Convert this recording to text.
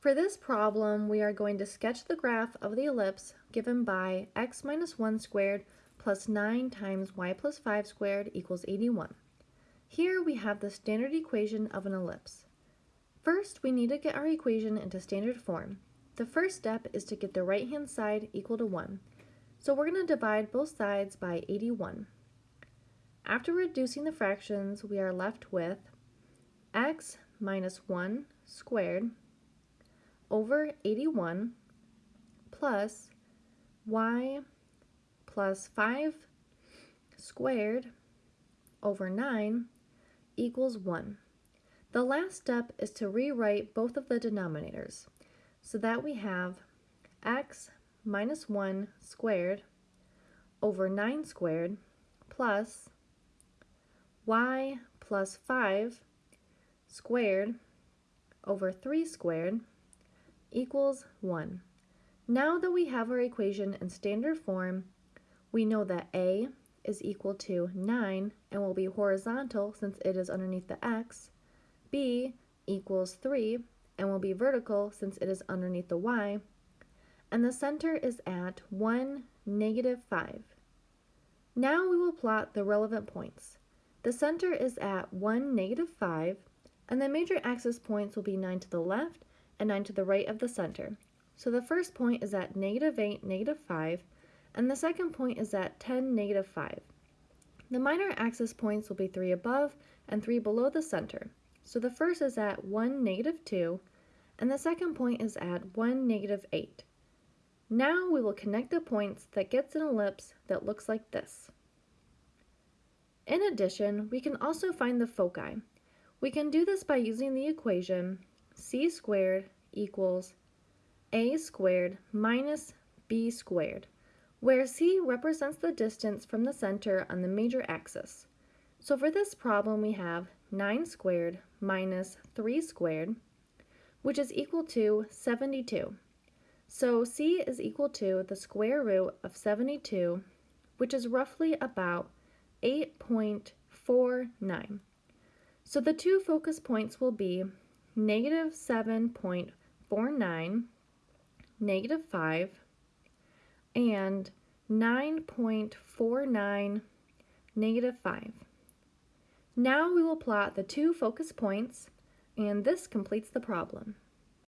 For this problem, we are going to sketch the graph of the ellipse given by x minus 1 squared plus 9 times y plus 5 squared equals 81. Here we have the standard equation of an ellipse. First, we need to get our equation into standard form. The first step is to get the right-hand side equal to 1. So we're going to divide both sides by 81. After reducing the fractions, we are left with x minus 1 squared over 81 plus y plus 5 squared over 9 equals 1. The last step is to rewrite both of the denominators so that we have x minus 1 squared over 9 squared plus y plus 5 squared over 3 squared equals 1. Now that we have our equation in standard form, we know that a is equal to 9 and will be horizontal since it is underneath the x, b equals 3 and will be vertical since it is underneath the y, and the center is at 1, negative 5. Now we will plot the relevant points. The center is at 1, negative 5, and the major axis points will be 9 to the left and 9 to the right of the center. So the first point is at negative 8, negative 5, and the second point is at 10, negative 5. The minor axis points will be 3 above and 3 below the center. So the first is at 1, negative 2, and the second point is at 1, negative 8. Now we will connect the points that gets an ellipse that looks like this. In addition, we can also find the foci. We can do this by using the equation c squared equals a squared minus b squared, where c represents the distance from the center on the major axis. So for this problem we have 9 squared minus 3 squared, which is equal to 72. So c is equal to the square root of 72, which is roughly about 8.49. So the two focus points will be negative 7.49, negative 5, and 9.49, negative 5. Now we will plot the two focus points, and this completes the problem.